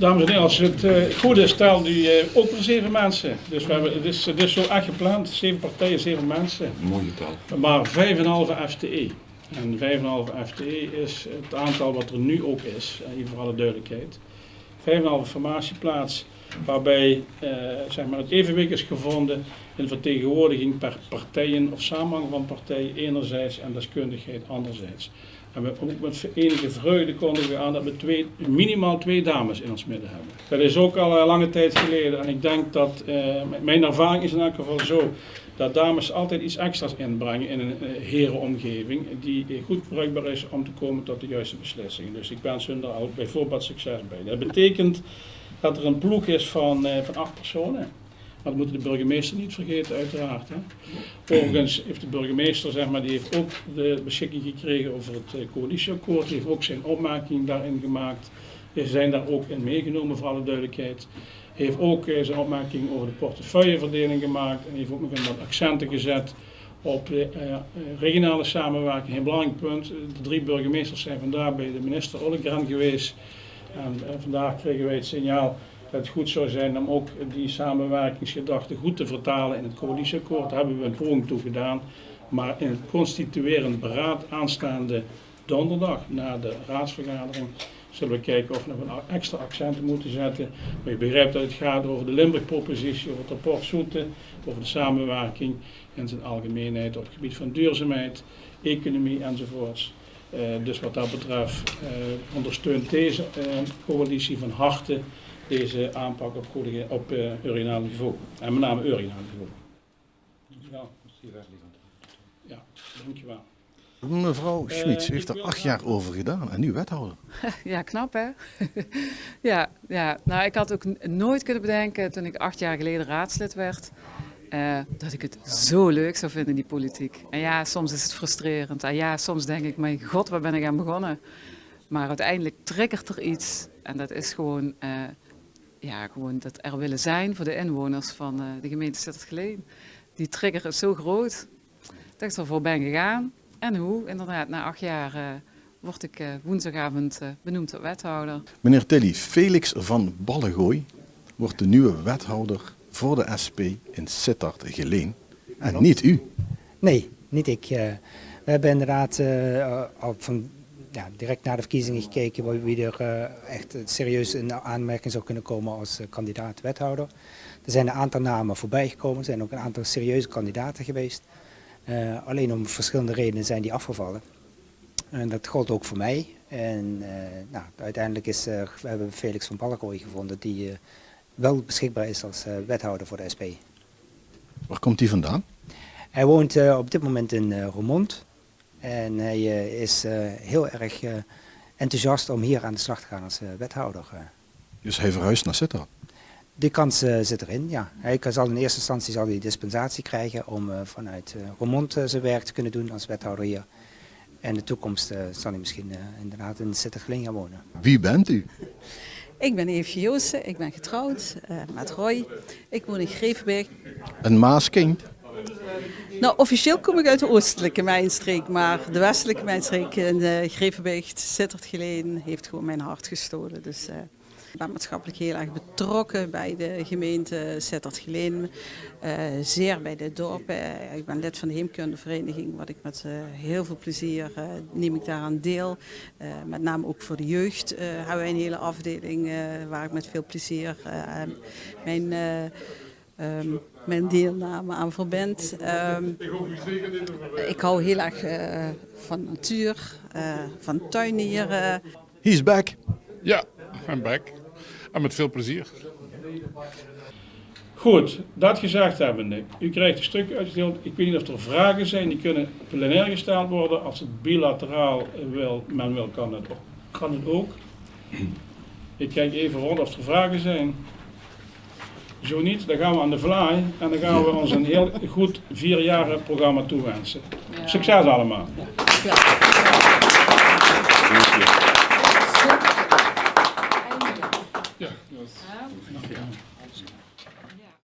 Dames en heren, als het uh, goed is, telt u uh, ook weer zeven mensen. Dus we hebben, het, is, het is zo echt gepland, zeven partijen, zeven mensen. Mooie getal. Maar 5,5 FTE. En 5,5 FTE is het aantal wat er nu ook is, even voor alle duidelijkheid. 5,5 formatieplaats, waarbij uh, zeg maar het evenwicht is gevonden in vertegenwoordiging per partijen of samenhang van partijen enerzijds en deskundigheid anderzijds. En we, ook met enige vreugde kondigen we aan dat we minimaal twee dames in ons midden hebben. Dat is ook al lange tijd geleden en ik denk dat, uh, mijn ervaring is in elk geval zo, dat dames altijd iets extra's inbrengen in een uh, herenomgeving die goed bruikbaar is om te komen tot de juiste beslissingen. Dus ik wens hun daar ook bijvoorbeeld succes bij. Dat betekent dat er een ploeg is van, van acht personen. Maar dat moeten de burgemeester niet vergeten, uiteraard. Hè. Overigens heeft de burgemeester, zeg maar, die heeft ook de beschikking gekregen over het uh, coalitieakkoord. Die heeft ook zijn opmerking daarin gemaakt. Ze zijn daar ook in meegenomen, voor alle duidelijkheid. Heeft ook uh, zijn opmerking over de portefeuilleverdeling gemaakt. En heeft ook nog een wat accenten gezet op de uh, regionale samenwerking. Een belangrijk punt. De drie burgemeesters zijn vandaag bij de minister Ollengren geweest. En vandaag kregen wij het signaal het goed zou zijn om ook die samenwerkingsgedachte goed te vertalen in het coalitieakkoord. Daar hebben we een poging toe gedaan. Maar in het constituerend beraad aanstaande donderdag na de raadsvergadering zullen we kijken of we nog een extra accenten moeten zetten. Maar je begrijpt dat het gaat over de Limburg-propositie, over het rapport Zoete, over de samenwerking in zijn algemeenheid op het gebied van duurzaamheid, economie enzovoorts. Uh, dus wat dat betreft uh, ondersteunt deze uh, coalitie van harte deze aanpak op, goede, op uh, urinaal niveau. En met name urinaal niveau. Dankjewel. Ja, dankjewel. Mevrouw Schmid, u heeft er acht jaar over gedaan en nu wethouder. Ja, knap hè? ja, ja, nou ik had ook nooit kunnen bedenken toen ik acht jaar geleden raadslid werd, uh, dat ik het zo leuk zou vinden, die politiek. En ja, soms is het frustrerend. En ja, soms denk ik, mijn god, waar ben ik aan begonnen? Maar uiteindelijk triggert er iets en dat is gewoon... Uh, ja, gewoon dat er willen zijn voor de inwoners van uh, de gemeente Sittard-Geleen. Die trigger is zo groot dat ik ervoor ben gegaan. En hoe? Inderdaad, na acht jaar uh, word ik uh, woensdagavond benoemd tot wethouder. Meneer Tilly, Felix van Ballengooi wordt de nieuwe wethouder voor de SP in Sittard-Geleen. En niet u. Nee, niet ik. we hebben inderdaad al van ja, direct na de verkiezingen gekeken wie er uh, echt serieus in aanmerking zou kunnen komen als uh, kandidaat wethouder. Er zijn een aantal namen voorbij gekomen, er zijn ook een aantal serieuze kandidaten geweest. Uh, alleen om verschillende redenen zijn die afgevallen. En dat gold ook voor mij. En nou, uiteindelijk is, we hebben Felix van Balkooi gevonden die wel beschikbaar is als wethouder voor de SP. Waar komt hij vandaan? Hij woont op dit moment in Roermond. En hij uh, is uh, heel erg uh, enthousiast om hier aan de slag te gaan als wethouder. Dus hij verhuist naar Sittard? Die kans zit erin, ja. Hij zal in eerste instantie zal hij dispensatie krijgen om vanuit Roermond zijn werk te kunnen doen als wethouder hier. En in de toekomst zal hij misschien inderdaad in Sittard-Geleen gaan wonen. Wie bent u? Ik ben Eefje Joosten, ik ben getrouwd met Roy. Ik woon in Grevenberg. Een Maaskind? Nou, officieel kom ik uit de oostelijke mijnstreek, maar de westelijke mijnstreek in uh, Grevenbeek, Sittard Geleen, heeft gewoon mijn hart gestolen. Dus uh, ik ben maatschappelijk heel erg betrokken bij de gemeente Sittard Geleen, uh, zeer bij de dorpen. ik ben lid van de heemkundevereniging, wat ik met heel veel plezier neem ik daaraan deel. met name ook voor de jeugd hebben wij een hele afdeling waar ik met veel plezier mijn um, mijn deelname aan verband. Um, ik hou heel erg uh, van natuur, uh, van tuinieren. He's back. Ja, I'm back. En met veel plezier. Goed, dat gezegd hebbende. U krijgt een stuk uitgedeeld. Ik weet niet of er vragen zijn. Die kunnen plenair gesteld worden. Als het bilateraal wil, men wil, kan het, kan het ook. Ik kijk even rond of er vragen zijn. Zo niet, dan gaan we aan de fly en dan gaan we ons een heel goed vier jaren programma toewensen. Ja. Succes allemaal. Ja.